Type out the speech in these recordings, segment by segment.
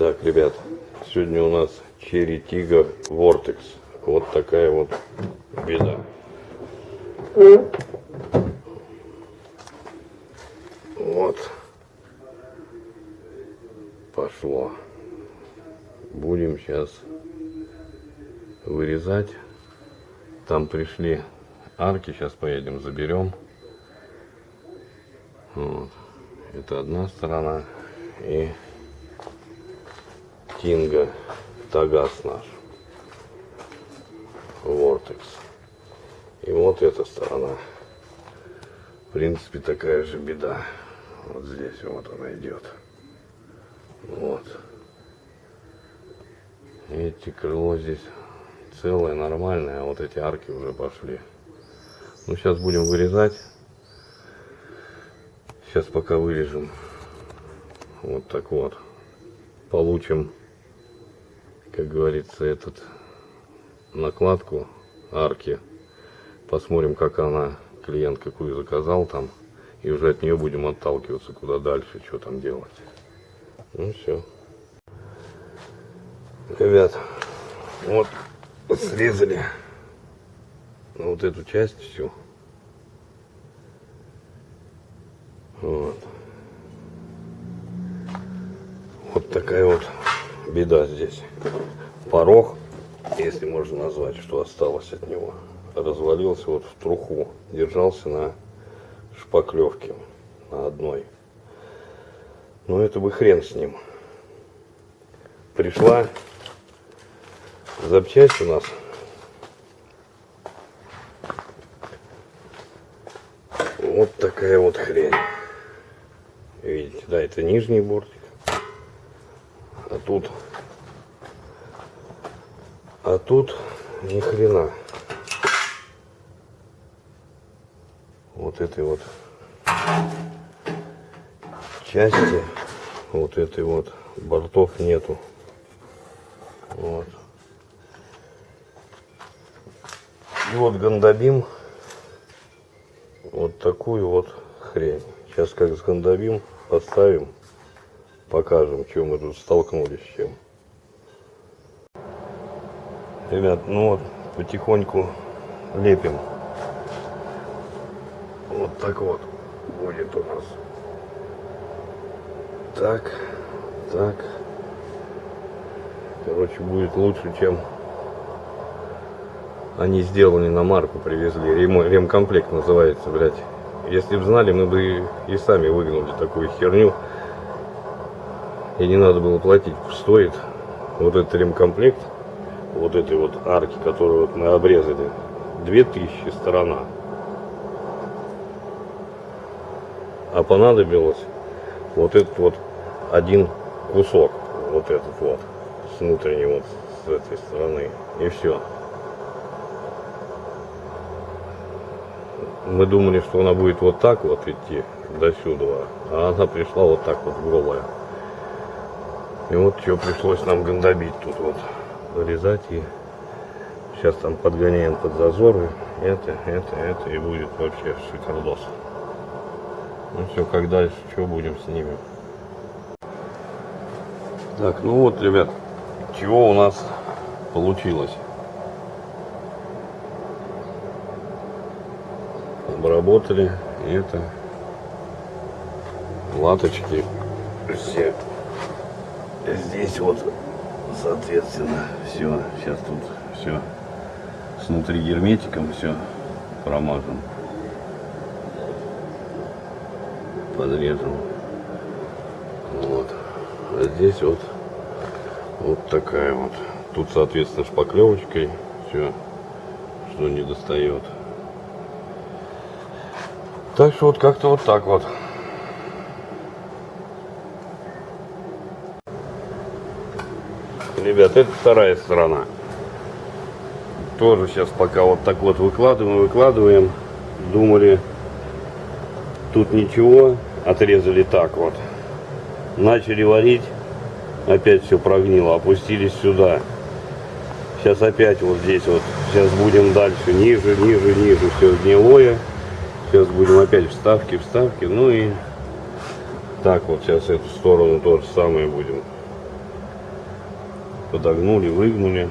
Так, ребят, сегодня у нас Cherry Tiger Vortex. Вот такая вот беда. Вот. Пошло. Будем сейчас вырезать. Там пришли арки, сейчас поедем, заберем. Вот. Это одна сторона. И Тинга, Тагас наш. Вортекс. И вот эта сторона. В принципе, такая же беда. Вот здесь вот она идет. Вот. Эти крыло здесь целое, нормальное, а вот эти арки уже пошли. Ну, сейчас будем вырезать. Сейчас пока вырежем. Вот так вот. Получим, как говорится, этот накладку арки. Посмотрим, как она, клиент какую заказал там. И уже от нее будем отталкиваться, куда дальше, что там делать. Ну все. Ребят, вот срезали вот эту часть всю. Вот. Вот такая вот беда здесь. Порог, если можно назвать, что осталось от него, развалился вот в труху. Держался на шпаклевке, на одной. Но это бы хрен с ним. Пришла запчасть у нас. Вот такая вот хрень. Видите, да, это нижний бортик. Тут... А тут ни хрена. Вот этой вот части, вот этой вот бортов нету. Вот. И вот гандабим вот такую вот хрень. Сейчас как с гандабим поставим, покажем, чем мы тут столкнулись с чем. Ребят, ну вот потихоньку лепим. Вот так вот будет у нас. Так, так. Короче, будет лучше, чем они сделали на марку, привезли. Рем, ремкомплект называется, блядь. Если бы знали, мы бы и сами выгнали такую херню. И не надо было платить. Стоит вот этот ремкомплект, вот этой вот арки, которую вот мы обрезали, 2000 сторона. А понадобилось вот этот вот один кусок, вот этот вот, с внутренней вот, с этой стороны. И все. Мы думали, что она будет вот так вот идти до сюда, а она пришла вот так вот голая. И вот что пришлось нам гандобить тут вот, вырезать и сейчас там подгоняем под зазоры. Это, это, это и будет вообще шикардос. Ну все, как дальше, что будем снимем. Так, ну вот, ребят, чего у нас получилось. Обработали это латочки все здесь вот соответственно все сейчас тут все снутри герметиком все промажем подрежем вот. А здесь вот вот такая вот. Тут соответственно шпаклевочкой все что не достает так что вот как-то вот так вот. Ребят, это вторая сторона. Тоже сейчас пока вот так вот выкладываем, выкладываем. Думали, тут ничего, отрезали так вот. Начали варить, опять все прогнило, опустились сюда. Сейчас опять вот здесь вот, сейчас будем дальше, ниже, ниже, ниже, все гнилое. Сейчас будем опять вставки, вставки. Ну и так вот сейчас эту сторону то же самое будем подогнули, выгнули.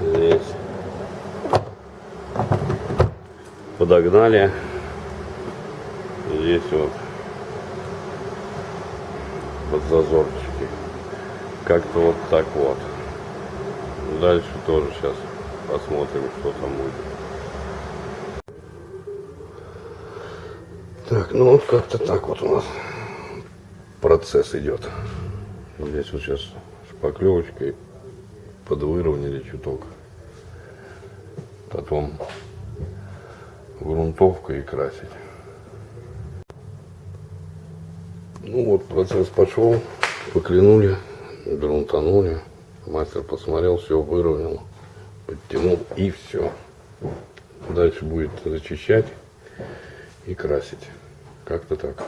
Здесь. Подогнали. Здесь вот под зазорчики. Как-то вот так вот. Дальше тоже сейчас посмотрим, что там будет. Так, ну вот как-то так вот у нас процесс идет. Здесь вот сейчас шпаклевочкой подвыровняли чуток. Потом грунтовкой и красить. Ну вот процесс пошел, поклянули, грунтанули. Мастер посмотрел, все выровнял, подтянул и все. Дальше будет зачищать и красить. Как-то так.